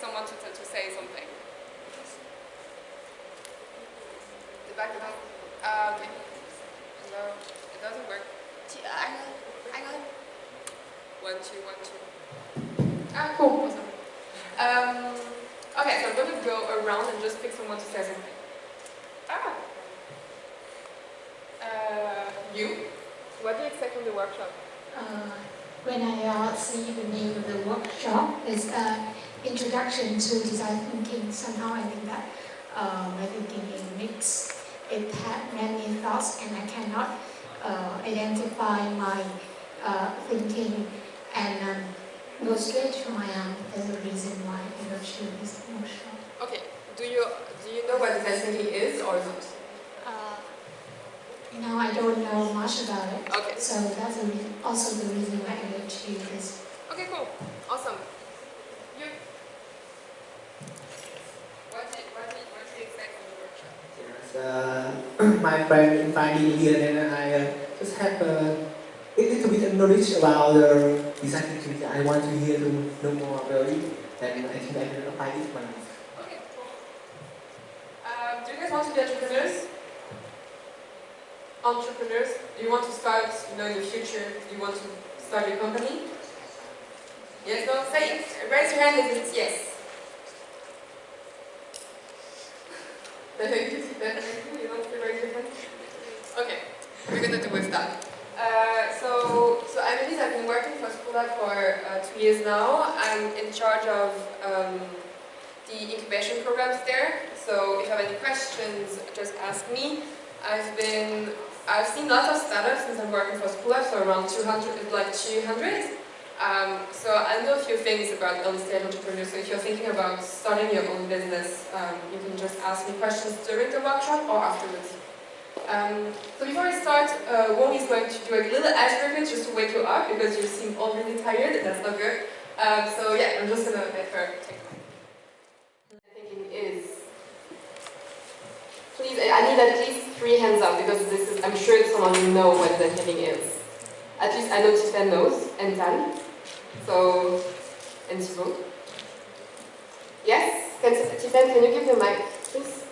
going to someone to, to say something. The back, the. Uh, okay. No, it doesn't work. I know, I know. One, two, one, two. Ah, cool. Awesome. Um, okay, so I'm going to go around and just pick someone to say something. Ah. Uh, you? What do you expect from the workshop? Uh, when I uh, see the name of the workshop, it's uh, Introduction to Design Thinking. Somehow I think that uh, my thinking is mixed. It had many thoughts and I cannot uh, identify my uh, thinking and um, go straight to my own. There's a reason why I go to this workshop. Okay, do you do you know what design thinking is or not? Uh, no, I don't know much about it. Okay. So that's also the reason why I go to this. Okay, cool. Awesome. You? The uh, my friend invited me here and I uh, just have uh, a little bit of knowledge about uh, design thinking. I want to hear to know more about it and I think I can apply it one. Okay, cool. Um, do you guys want to be entrepreneurs? Entrepreneurs? Do you want to start, you know, in the future, do you want to start your company? Yes, no? Say it. Raise your hand if it's yes. Definitely, you want to raise your hand? Okay, we're gonna do with that. Uh, so, so Annelies, I've been working for Schoolab for uh, two years now. I'm in charge of um, the incubation programs there. So if you have any questions, just ask me. I've been, I've seen lots of startups since I'm working for Schoolab, so around 200, like 200. Um, so I know a few things about early stage entrepreneurs. So if you're thinking about starting your own business, um, you can just ask me questions during the workshop or afterwards. Um, so before I start, uh, Wong is going to do a little icebreaker just to wake you up because you seem all really tired. That's not good. Um, so yeah, I'm just gonna let her take it. Thinking is, please, I need at least three hands up because this is, I'm sure someone you know what the thinking is. At least I know Tiffen knows and Tan. So, and Thibaut. Yes? Can, Tiffen, can you give the mic, please?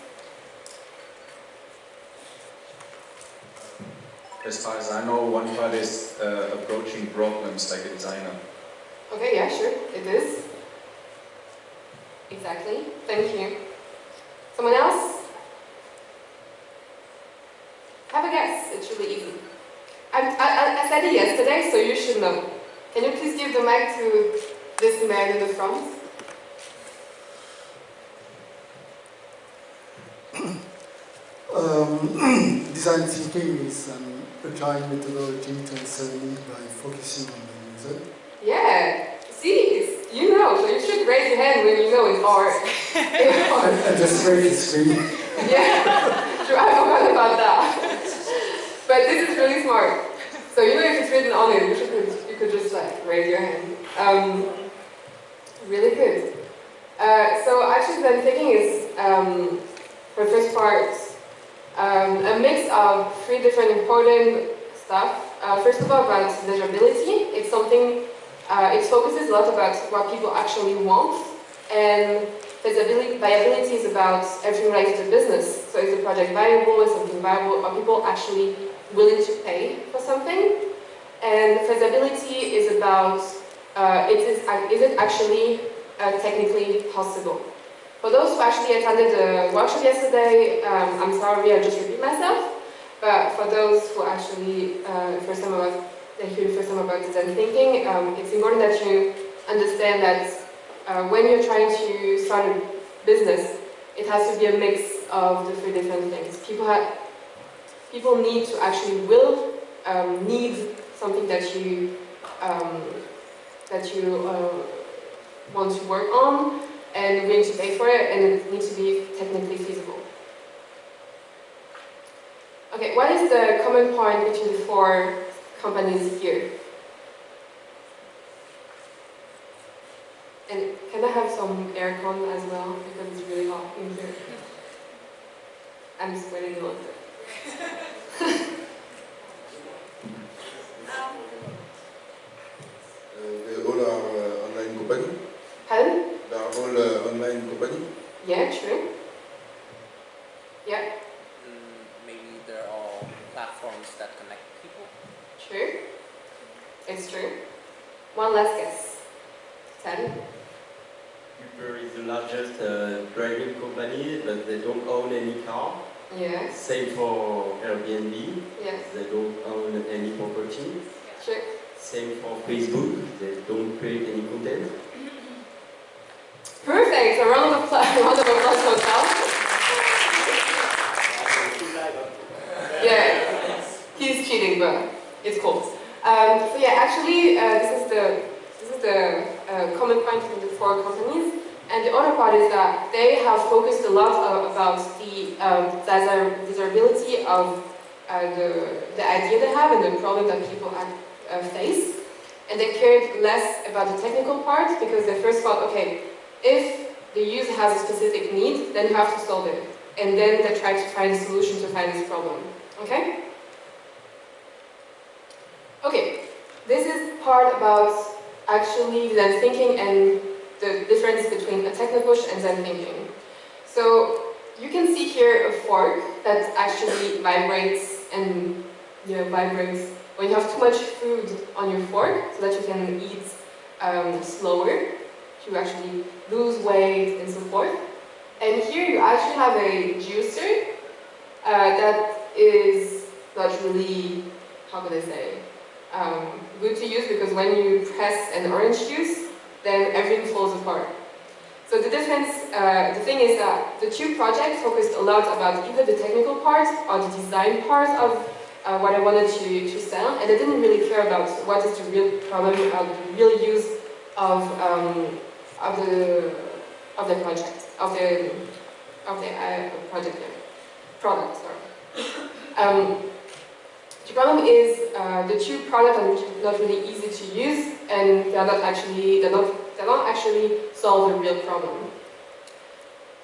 As far as I know, one part is uh, approaching problems like a designer. Okay, yeah, sure, it is. Exactly. Thank you. Someone else? Have a guess. It's really easy. I, I, I said it yesterday, so you should know. Can you please give the mic to this man in the front? Um, design thinking is an agile methodology need by focusing on the user. Yeah. See, you know, so you should raise your hand when you know it's hard. It's hard. I, I just read the screen. Yeah, sure, I forgot about that. But this is really smart. So you know if it's written on it, you, should, could just like raise your hand. Um, really good. Uh, so actually the thinking is, um, for the first part, um, a mix of three different important stuff. Uh, first of all about desirability. It's something, uh, it focuses a lot about what people actually want. And feasibility, viability is about everything related to business. So is the project viable, is something viable, are people actually willing to pay for something? And feasibility is about, uh, it is, is it actually uh, technically possible? For those who actually attended the workshop yesterday, um, I'm sorry, I just repeat myself. But for those who actually, uh, first time I was that hear the first time about design thinking, um, it's important that you understand that uh, when you're trying to start a business, it has to be a mix of the three different things. People have, people need to actually will um, need something that you um, that you uh, want to work on and willing to pay for it, and it needs to be technically feasible. Okay, what is the common point between the four companies here? And can I have some aircon as well, because it's really hot in here. I'm sweating a little bit. all are uh, online company. Pardon? They are all uh, online company. Yeah, true. Yeah, Mm, maybe they're all platforms that connect people. true. It's true. One last guess. Ten? Uber is the largest uh, driving company, but they don't own any car. Yes. Same for Airbnb, Yes. they don't own any property. True. Same for Facebook, they don't create any content. Perfect. A round of applause. round of applause for Carl. Yeah. He's cheating, but it's cool. Um, so yeah, actually, uh, this is the this is the uh, common point from the four companies. And the other part is that they have focused a lot uh, about the um, desir- desirability of uh, the, the idea they have and the problem that people act, uh, face. And they cared less about the technical part because they first thought, okay, if the user has a specific need, then you have to solve it. And then they try to find a solution to find this problem. Okay? Okay, this is part about actually design thinking and the difference between a techno push and design thinking. So you can see here a fork that actually vibrates and you know vibrates when you have too much food on your fork so that you can eat um, slower to actually lose weight and so forth. And here you actually have a juicer uh, that is not really, how can I say, um, good to use because when you press an orange juice, then everything falls apart. So the difference, uh, the thing is that the two projects focused a lot about either the technical part or the design part of uh, what I wanted to, to sell, and I didn't really care about what is the real problem, or the real use of, um, of the of the project, of the of the uh, project product. Sorry. Um, the problem is uh, the two products are not really easy to use, and they are not actually they not they don't actually solve the real problem.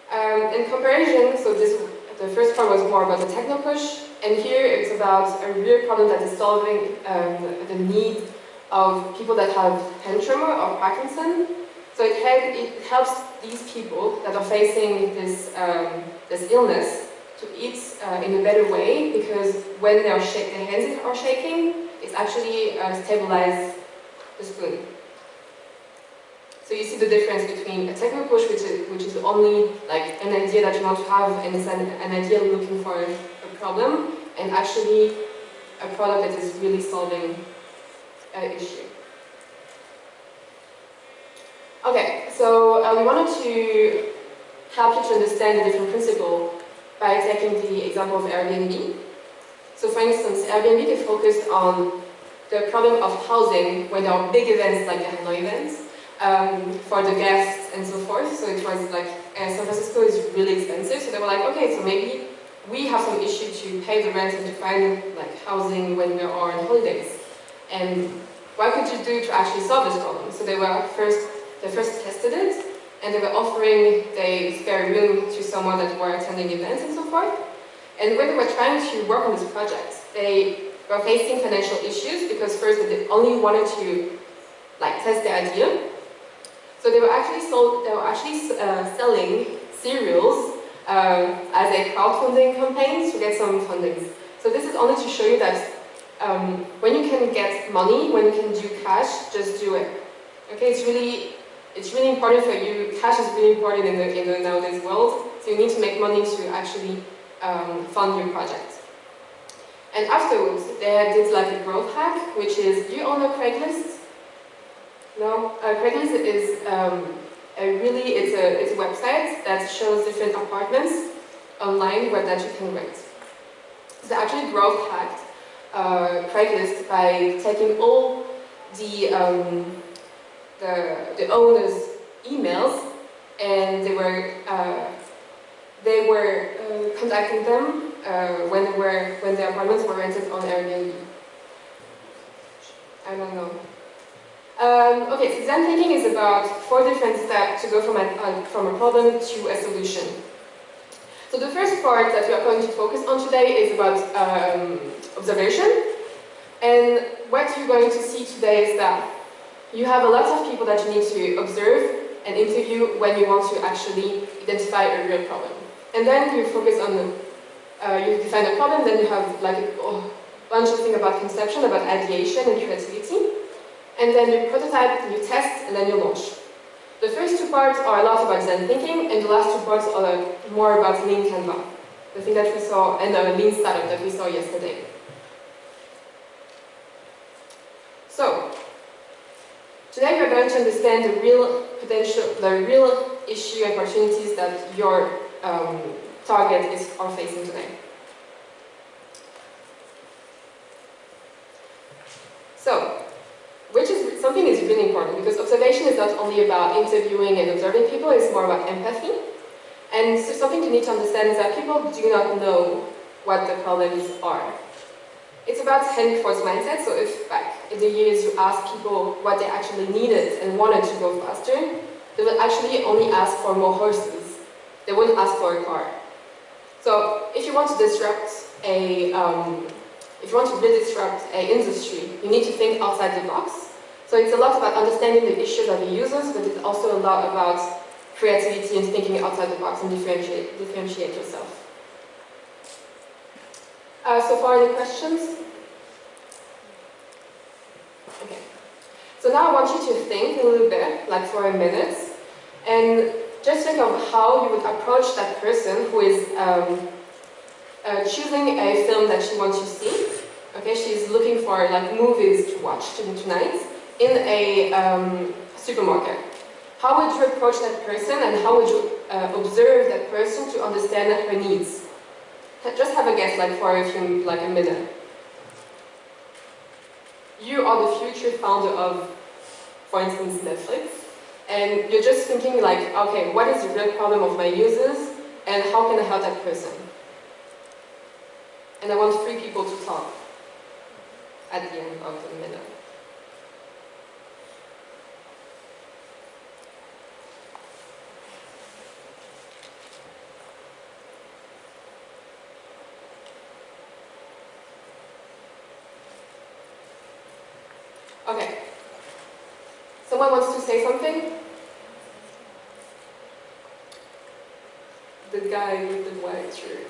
Um, in comparison, so this the first part was more about the techno push, and here it's about a real problem that is solving um, the need of people that have hand tremor or Parkinson. So it, it helps these people that are facing this um, this illness to eat uh, in a better way because when their, their hands are shaking, it's actually uh, the spoon. So you see the difference between a techno push, which is, which is only like an idea that you want to have and it's an, an idea looking for a, problem, and actually a product that is really solving an issue. Okay, so uh, we wanted to help you to understand the different principle by taking the example of Airbnb. So for instance, Airbnb they focused on the problem of housing when there are big events like the Hanoi events um, for the guests and so forth. So it was like uh, San Francisco is really expensive, so they were like, okay, so maybe we have some issue to pay the rent and to find like housing when we are on holidays. And what could you do to actually solve this problem? So they were first, they first tested it, and they were offering the spare room to someone that were attending events and so forth. And when they were trying to work on this project, they were facing financial issues because first they only wanted to like test the idea. So they were actually sold, they were actually uh, selling cereals uh, as a crowdfunding campaign to get some funding. So this is only to show you that um, when you can get money, when you can do cash, just do it. Okay, it's really it's really important for you. Cash is really important in the in the nowadays world. So you need to make money to actually um, fund your project. And afterwards, they did like a growth hack, which is, you all know Craigslist? No? Uh, Craigslist is um, a really, it's a, it's a website that shows different apartments online where that you can rent. So they actually growth hacked uh, Craigslist by taking all the, um, the, the owners' emails and they were uh, they were uh, contacting them uh, when they were when the apartments were rented on Airbnb. I don't know. Um, okay, so design thinking is about four different steps to go from a, from a problem to a solution. So the first part that we are going to focus on today is about um, observation. And what you're going to see today is that you have a lot of people that you need to observe and interview when you want to actually identify a real problem. And then you focus on, the, uh, you define a problem, then you have like a bunch of things about conception, about ideation and creativity. And then you prototype, you test, and then you launch. The first two parts are a lot about design thinking, and the last two parts are more about Lean Canva, the thing that we saw, and the Lean Startup that we saw yesterday. So, today we're going to understand the real potential, the real issue and opportunities that your um, target is are facing today. So, which is something is really important because observation is not only about interviewing and observing people, it's more about empathy. And so something you need to understand is that people do not know what the problems are. It's about Henry Ford's mindset, so if back in the years you ask people what they actually needed and wanted to go faster, they will actually only ask for more horses. They wouldn't ask for a car. So if you want to disrupt a, um, if you want to really disrupt an industry, you need to think outside the box. So it's a lot about understanding the issues of the users, but it's also a lot about creativity and thinking outside the box and differentiate, differentiate yourself. Uh, so far, any questions? Okay. So now I want you to think a little bit, like for a minute, and just think of how you would approach that person who is um, uh, choosing a film that she wants to see. Okay, she's looking for like movies to watch tonight in a um, supermarket. How would you approach that person and how would you uh, observe that person to understand her needs? Just have a guess, like for a few, like a minute. You are the future founder of, for instance, Netflix, and you're just thinking like, okay, what is the real problem of my users, and how can I help that person? And I want three people to talk at the end of the minute. Okay. Someone wants to say something? The guy with the white shirt.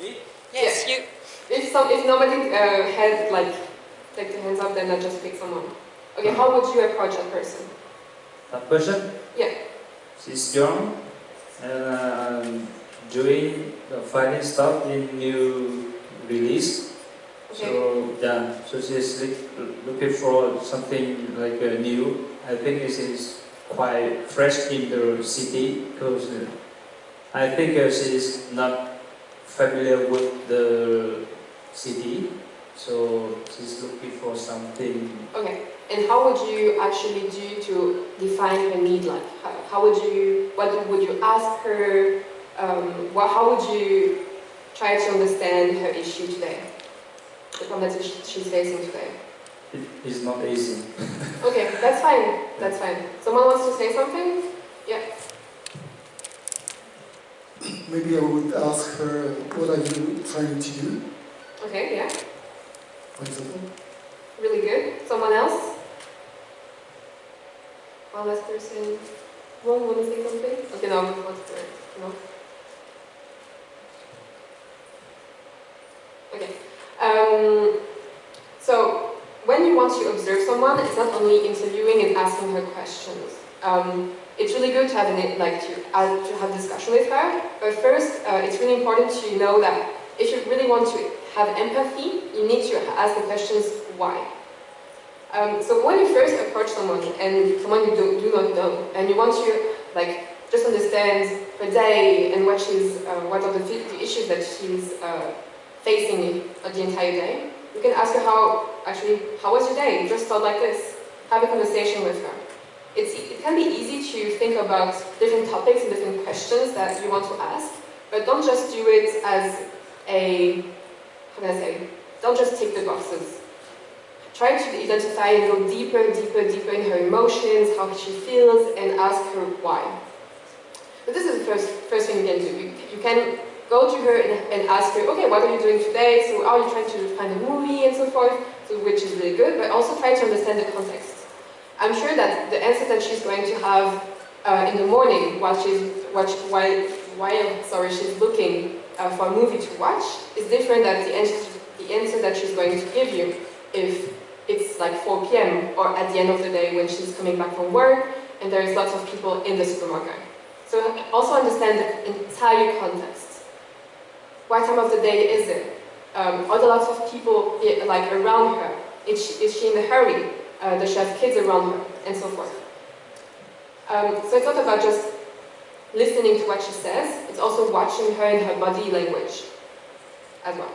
Me? Yes, you. If some, if nobody uh, had like take the hands up, then I just pick someone. Okay, how would you approach that person? That person? Yeah. She's young and uh, doing finding stuff in new release. Okay. So yeah, so she's looking for something like uh, new. I think this is quite fresh in the city because uh, I think uh, she is not familiar with the city. So she's looking for something Okay. And how would you actually do to define her need? Like, how, how would you? What would you ask her? Um, what, how would you try to understand her issue today? The problem that she's facing today. It is not easy. Okay, that's fine. That's fine. Someone wants to say something? Yeah. Maybe I would ask her, what are you trying to do, Okay. Yeah. for example? Really good. Someone else? One last person. One want to say something? Okay, no. What's the no? Okay. Um, so when you want to observe someone, it's not only interviewing and asking her questions. Um, it's really good to have an, like to, uh, to have discussion with her. But first, uh, it's really important to know that if you really want to have empathy, you need to ask the questions why. Um, so when you first approach someone and someone you do, do not know, and you want to like just understand her day and what she's, uh, what are the, the, issues that she's uh, facing the entire day, you can ask her how actually how was your day? You just start like this. Have a conversation with her. It's, it can be easy to think about different topics and different questions that you want to ask, but don't just do it as a, can I say, don't just tick the boxes. Try to identify and go deeper, deeper, deeper in her emotions, how she feels, and ask her why. But this is the first, first thing you can do. You, you can go to her and, and, ask her, okay, what are you doing today? So are you trying to find a movie and so forth, so, which is really good, but also try to understand the context. I'm sure that the answer that she's going to have uh, in the morning while she's while, while, sorry she's looking uh, for a movie to watch is different than the answer, the answer that she's going to give you if it's like 4 p.m. or at the end of the day when she's coming back from work and there's lots of people in the supermarket. So also understand the entire context. What time of the day is it? Um, are there lots of people like around her? Is she, is she in a hurry? Uh, does she have kids around her? And so forth. Um, so it's not about just listening to what she says, it's also watching her and her body language as well.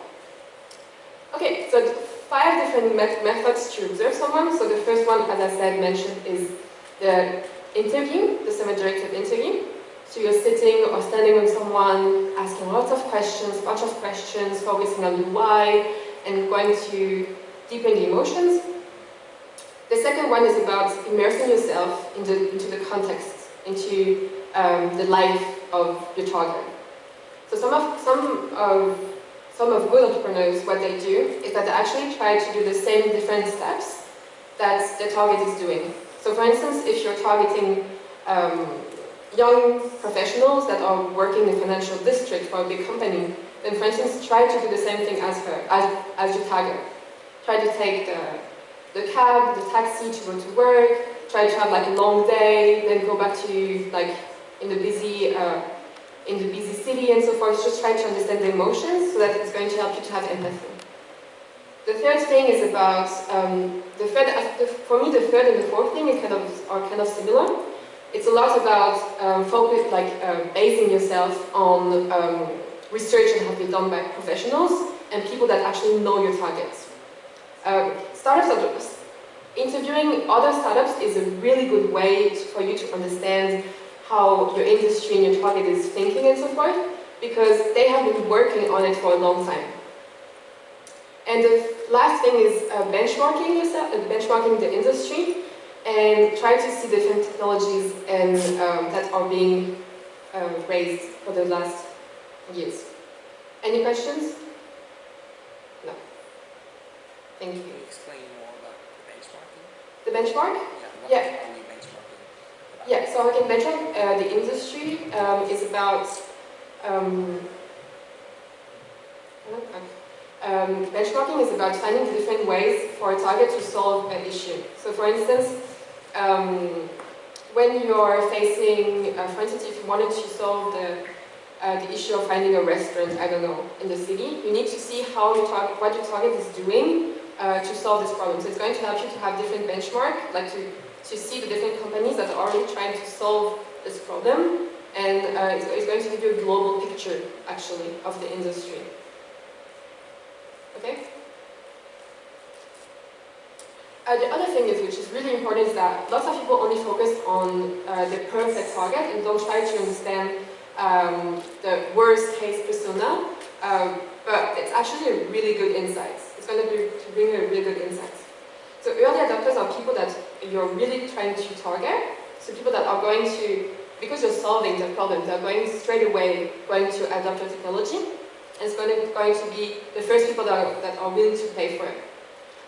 Okay, so five different met methods to observe someone. So the first one, as I said, mentioned is the interview, the semi-directive interview. So you're sitting or standing with someone, asking lots of questions, bunch of questions, focusing on the why, and going to deepen the emotions. The second one is about immersing yourself into, into the context, into um, the life of your target. So some of, some of some of good entrepreneurs, what they do is that they actually try to do the same different steps that the target is doing. So for instance, if you're targeting um, young professionals that are working in the financial district for a big company, then for instance, try to do the same thing as her, as, as your target. Try to take the, the cab, the taxi to go to work, try to have like a long day, then go back to like in the busy uh, in the busy city and so forth, just try to understand the emotions so that it's going to help you to have empathy. The third thing is about, um, the third, for me the third and the fourth thing kind of, are kind of similar. It's a lot about um, focus, like uh, basing yourself on um, research that has been done by professionals and people that actually know your targets. Um, startups, interviewing other startups is a really good way to, for you to understand how your industry and your target is thinking and so forth, because they have been working on it for a long time. And the last thing is uh, benchmarking yourself, uh, benchmarking the industry, and try to see different technologies and um, that are being uh, raised for the last years. Any questions? No. Thank you. Can you explain more about the benchmarking? The benchmark? Yeah. Yeah. Yeah, so again, benchmark, uh, the industry um, is about um, um, benchmarking is about finding different ways for a target to solve an issue. So for instance, um, when you're facing, uh, for instance, if you wanted to solve the, uh, the issue of finding a restaurant, I don't know, in the city, you need to see how your target, what your target is doing uh, to solve this problem. So it's going to help you to have different benchmark, like to to see the different companies that are already trying to solve this problem and uh, it's, it's, going to give you a global picture actually of the industry. Okay? Uh, the other thing is, which is really important, is that lots of people only focus on uh, the perfect target and don't try to understand um, the worst case persona, um, but it's actually a really good insight. It's going to, be, to bring a really good insight. So early adopters are people that you're really trying to target. So people that are going to, because you're solving the problem, they're going straight away going to adopt your technology. And it's going to, going to be the first people that are, that are willing to pay for it.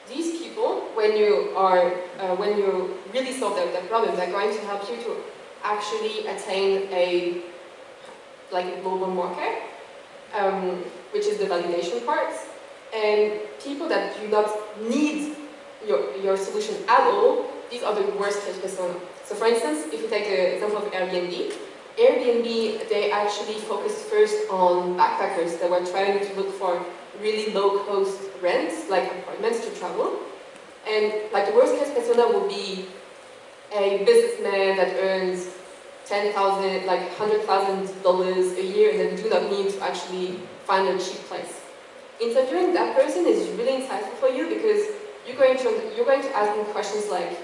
These people, when you are, uh, when you really solve their, the problem, they're going to help you to actually attain a, like a global market, um, which is the validation part. And people that do not need your, your solution at all, these are the worst case persona. So for instance, if you take the example of Airbnb, Airbnb, they actually focused first on backpackers that were trying to look for really low-cost rents, like apartments to travel. And like the worst case persona would be a businessman that earns 10,000, like $100,000 a year and then do not need to actually find a cheap place. Interviewing that person is really insightful for you because you're going to, you're going to ask them questions like,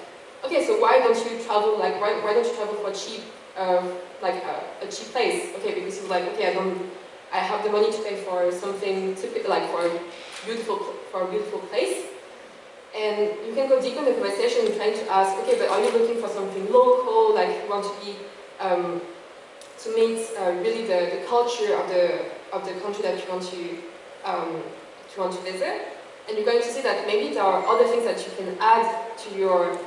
okay, so why don't you travel, like, why, why don't you travel for cheap, uh, like a, a cheap place? Okay, because you're like, okay, I don't, I have the money to pay for something typical, like for a beautiful, for a beautiful place. And you can go deep in the conversation and trying to ask, okay, but are you looking for something local, like you want to be, um, to meet uh, really the, the culture of the, of the country that you want to, um, to want to visit? And you're going to see that maybe there are other things that you can add to your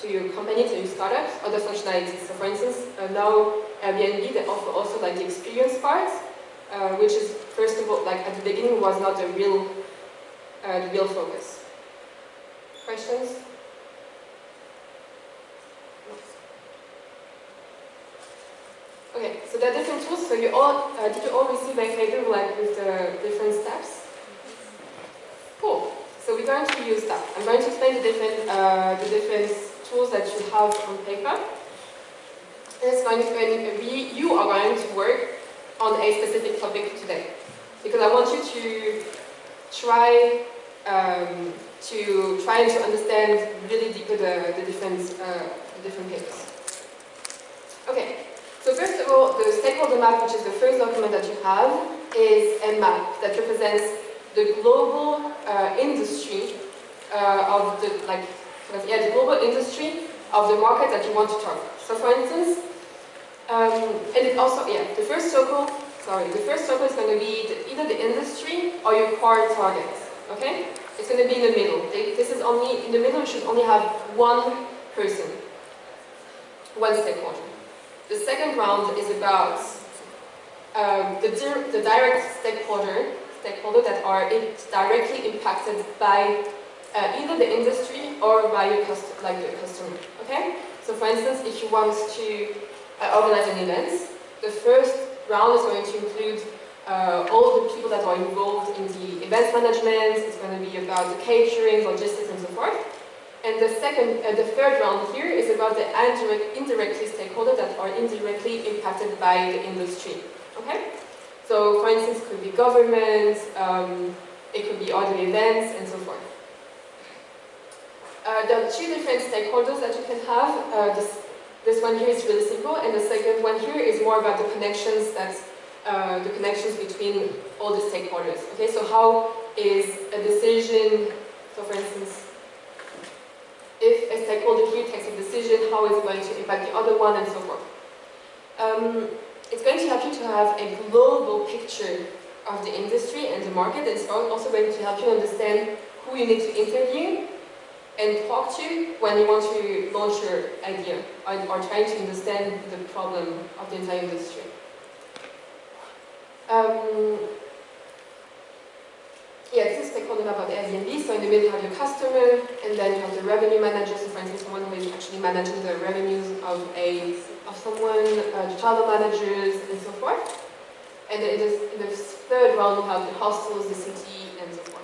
to your company, to your startup, other functionalities. So for instance, uh, now Airbnb, they offer also like the experience part, uh, which is first of all, like at the beginning was not the real, uh, the real focus. Questions? Okay, so there are different tools. So you all, uh, did you all receive a paper like with the different steps? Cool. So we're going to use that. I'm going to explain the different, uh, the different tools that you have on paper. And it's going to, we, you are going to work on a specific topic today. Because I want you to try um, to try to understand really deeper the, the different uh, different papers. Okay, so first of all, the stakeholder map, which is the first document that you have, is a map that represents the global uh, industry uh, of the like yeah the global industry of the market that you want to target. So for instance, um, and it also yeah the first circle sorry the first circle is going to be the, either the industry or your core target. Okay, it's going to be in the middle. This is only in the middle. You should only have one person, one stakeholder. The second round is about um, the, the direct stakeholder stakeholder that are directly impacted by uh, either the industry or by your like the customer. Okay? So for instance, if you want to uh, organize an event, the first round is going to include uh, all the people that are involved in the event management. It's going to be about the catering, logistics, and so forth. And the second, uh, the third round here is about the indirect, indirectly stakeholders that are indirectly impacted by the industry. Okay? So, for instance, it could be government, um, it could be other events, and so forth. Uh, there are two different stakeholders that you can have. Uh, this, this one here is really simple, and the second one here is more about the connections that uh, the connections between all the stakeholders. Okay, so how is a decision, so for instance, if a stakeholder here takes a decision, how is it going to impact the other one, and so forth. Um, it's going to help you to have a global picture of the industry and the market. It's also going to help you understand who you need to interview and talk to when you want to launch your idea or, trying to understand the problem of the entire industry. Um, yeah, this is about Airbnb. So in the middle you have your customer, and then you have the revenue manager. So for instance, someone who is actually managing the revenues of a of someone, uh, the travel managers, and so forth. And in this, in this third round, you have the hostels, the city, and so forth.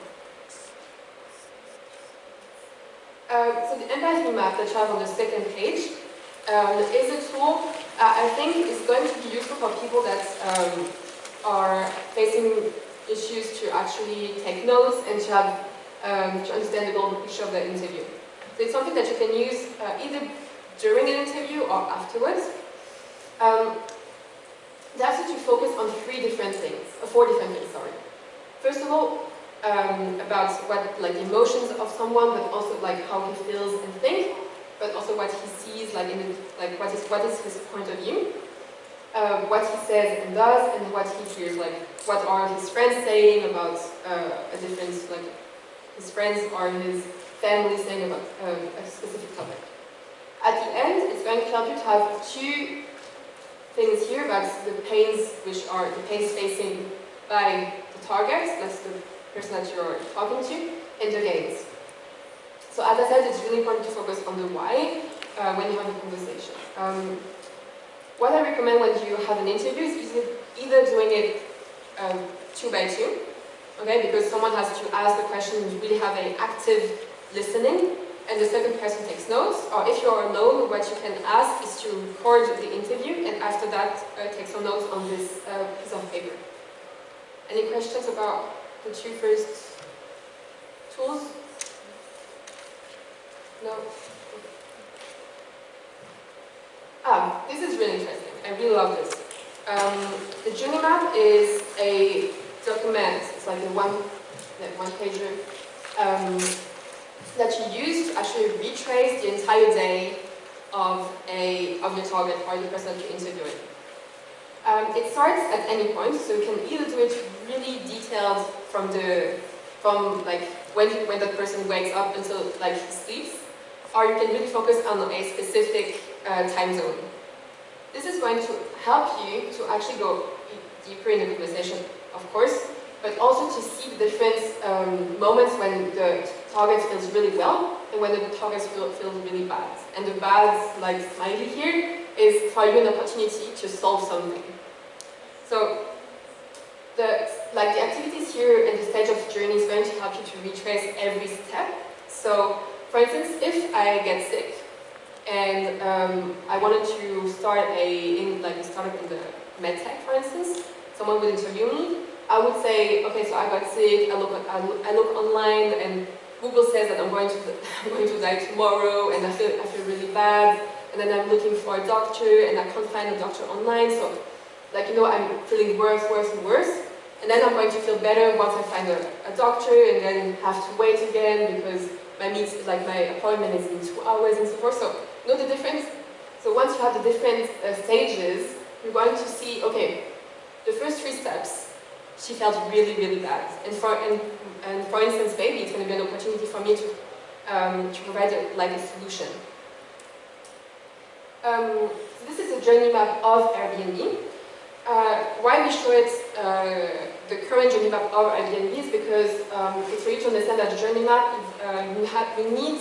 Uh, so the empathy map that you have on the second page um, is a tool uh, I think is going to be useful for people that um, are facing issues to actually take notes and to have um, to understand the global picture of the interview. So it's something that you can use uh, either during an interview or afterwards. Um, they ask you to focus on three different things, uh, four different things, sorry. First of all, um, about what, like, emotions of someone, but also, like, how he feels and thinks, but also what he sees, like, in, like, what is, what is his point of view, uh, what he says and does, and what he hears, like, what are his friends saying about uh, a different, like, his friends or his family saying about um, a specific topic. At the end, it's going to help you to have two things here about the pains which are the pains facing by the target, that's the person that you're talking to, and the gains. So as I said, it's really important to focus on the why, uh, when you have a conversation. Um, what I recommend when you have an interview is either doing it um, two by two, okay, because someone has to ask the question, you really have an active listening, and the second person takes notes, or if you're alone, what you can ask is to record the interview, and after that, uh, take some notes on this uh, piece of paper. Any questions about the two first tools? No? Ah, this is really interesting. I really love this. Um, the journey map is a document, it's like a one, like one pager, um, that you use to actually retrace the entire day of a of your target or the person that you're interviewing. Um, it starts at any point, so you can either do it really detailed from the from like when when that person wakes up until like he sleeps, or you can really focus on a specific uh, time zone. This is going to help you to actually go deeper in the conversation, of course, but also to see the different um, moments when the target feels really well and when the target feel, feels really bad. And the bad, like smiley here, is for you an opportunity to solve something. So, the, like the activities here in the stage of the journey is going to help you to retrace every step. So, for instance, if I get sick and um, I wanted to start a, in, like a startup in the medtech, for instance, someone would interview me, I would say, okay, so I got sick, I look, I look, I look online and Google says that I'm going to, I'm going to die tomorrow and I feel, I feel really bad and then I'm looking for a doctor and I can't find a doctor online so like you know I'm feeling worse, worse and worse and then I'm going to feel better once I find a, a doctor and then have to wait again because my meet, like my appointment is in two hours and so forth. So know the difference? So once you have the different uh, stages, you're going to see, okay, the first three steps, she felt really, really bad. And for, and, and for instance, maybe it's going to be an opportunity for me to, um, to provide a, like a solution. Um, so this is a journey map of Airbnb. Uh, why we show it, uh, the current journey map of Airbnb is because um, it's for you to understand that the journey map, is, uh, you need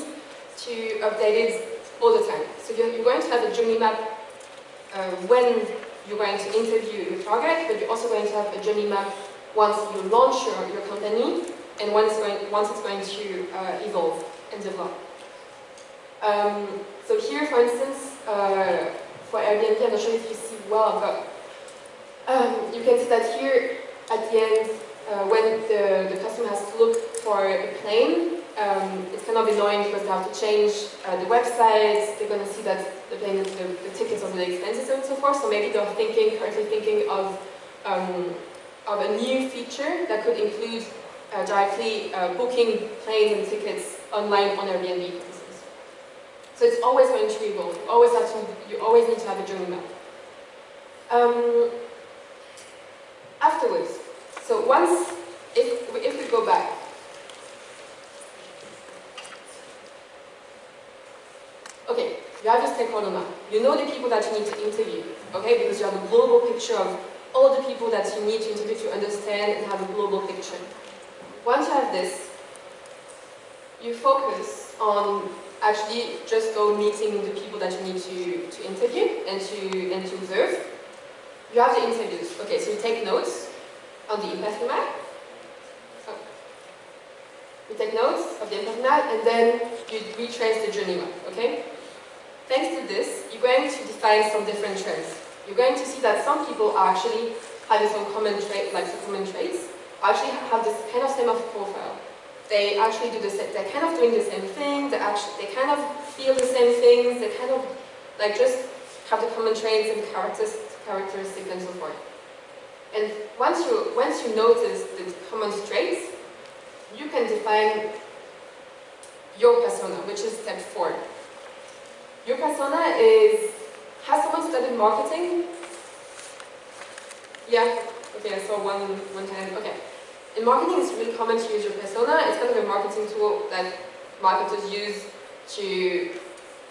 to update it all the time. So you're, you're going to have a journey map uh, when you're going to interview your target, but you're also going to have a journey map once you launch your, your company and once, going, once it's going to uh, evolve and develop. Um, so here, for instance, uh, for Airbnb, I'm not sure if you see well, but um, you can see that here at the end, uh, when the, the customer has to look for a plane, um, it's kind of annoying because they have to change uh, the website, they're going to see that the plane, the, the tickets are really expensive and so forth, so maybe they're thinking, currently thinking of um, of a new feature that could include uh, directly uh, booking planes and tickets online on Airbnb, for instance. So it's always going to evolve. You always have to. You always need to have a journey map. Um, afterwards, so once, if if we go back, okay, you have your stakeholder map. You know the people that you need to interview, okay, because you have a global picture of all the people that you need to interview to understand and have a global picture. Once you have this, you focus on actually just go meeting the people that you need to, to interview and to, and to observe. You have the interviews. Okay, so you take notes on the empathy map. So oh. you take notes of the empathy map and then you retrace the journey map, okay? Thanks to this, you're going to define some different trends you're going to see that some people are actually having some common trait, like some common traits, actually have this kind of same of profile. They actually do the same, they're kind of doing the same thing, they actually, they kind of feel the same things, they kind of, like just have the common traits and characteristics, characteristics and so forth. And once you, once you notice the common traits, you can define your persona, which is step four. Your persona is has someone studied marketing? Yeah? Okay, I saw one, one hand. Okay. In marketing, it's really common to use your persona. It's kind of a marketing tool that marketers use to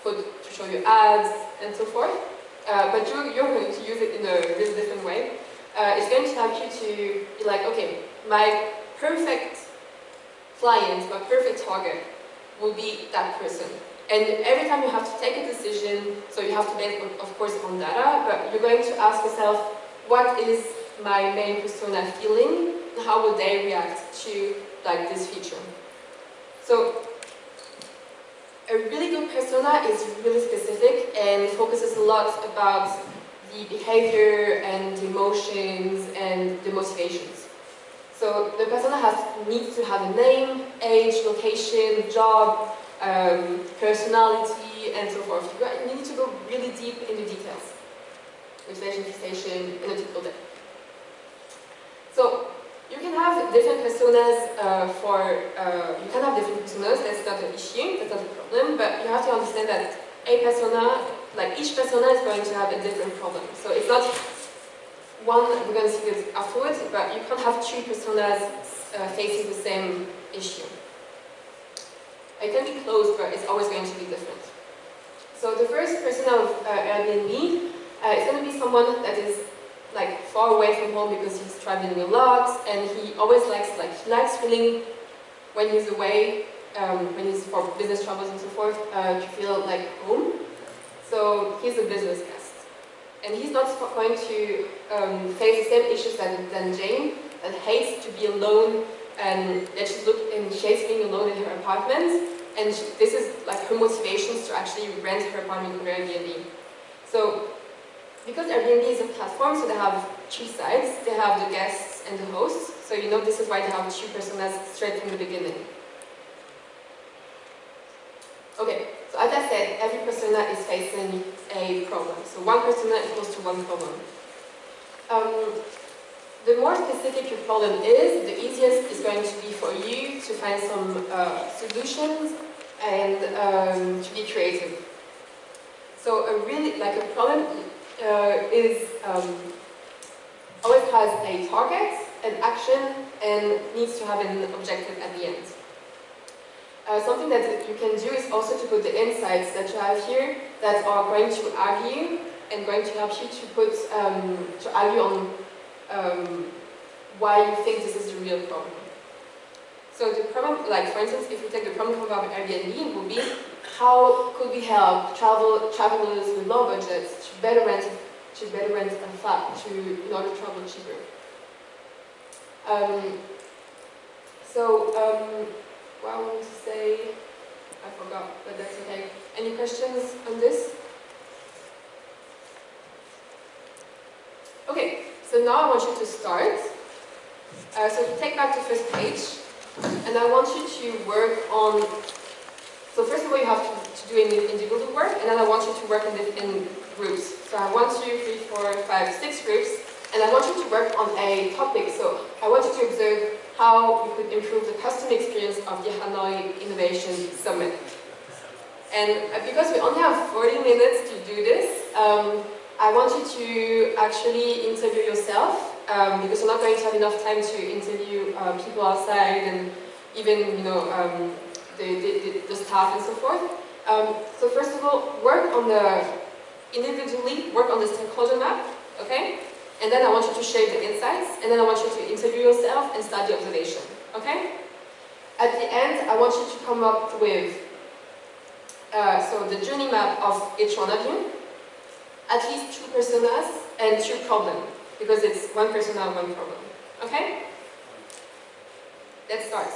put to show you ads and so forth. Uh, but you're, you're going to use it in a really different way. Uh, it's going to help you to be like, okay, my perfect client, my perfect target will be that person. And every time you have to take a decision, so you have to base, of course, on data, but you're going to ask yourself, what is my main persona feeling? How would they react to like this feature? So a really good persona is really specific and focuses a lot about the behavior and the emotions and the motivations. So the persona has needs to have a name, age, location, job, um, personality, and so forth. You need to go really deep into details. Motivation, fixation, and a typical day. So you can have different personas uh, for, uh, you can have different personas, that's not an issue, that's not a problem, but you have to understand that a persona, like each persona is going to have a different problem. So it's not one, we're going to see this afterwards, but you can't have two personas uh, facing the same issue. It can be close, but it's always going to be different. So the first persona of uh, Airbnb uh, is going to be someone that is like far away from home because he's traveling a lot and he always likes like he likes feeling when he's away um, when he's for business travels and so forth uh, to feel like home. So he's a business guest. And he's not going to um, face the same issues than, than Jane that hates to be alone and that she's look and she hates being alone in her apartment. And she, this is like her motivations to actually rent her apartment Airbnb. So because Airbnb is a platform, so they have two sides. They have the guests and the hosts. So you know this is why they have two personas straight from the beginning. Okay, so as I said, every persona is facing a problem. So one persona equals to one problem. Um, the more specific your problem is, the easiest is going to be for you to find some uh, solutions and um, to be creative. So a really, like a problem uh, is um, always has a target, an action, and needs to have an objective at the end. Uh, something that you can do is also to put the insights that you have here that are going to argue and going to help you to put um, to argue on um, why you think this is the real problem. So the problem, like for instance, if we take the problem of Airbnb, it would be how could we help travel travelers with low budgets to better rent to better rent a flat to in order to travel cheaper. Um, so um, what I want to say, I forgot, but that's okay. Any questions on this? Okay, so now I want you to start. Uh, so take back the first page, and I want you to work on so first of all, you have to, to do individual work, and then I want you to work in, the, in groups. So I have one, two, three, four, five, six groups, and I want you to work on a topic. So I want you to observe how you could improve the customer experience of the Hanoi Innovation Summit. And uh, because we only have 40 minutes to do this, um, I want you to actually interview yourself, um, because you're not going to have enough time to interview uh, people outside and even, you know, um, the, the, the, staff and so forth. Um, so first of all, work on the, individually, work on the stakeholder map, okay? And then I want you to share the insights, and then I want you to interview yourself and start the observation, okay? At the end, I want you to come up with, uh, so the journey map of each one of you, at least two personas and two problems, because it's one persona, one problem, okay? Let's start.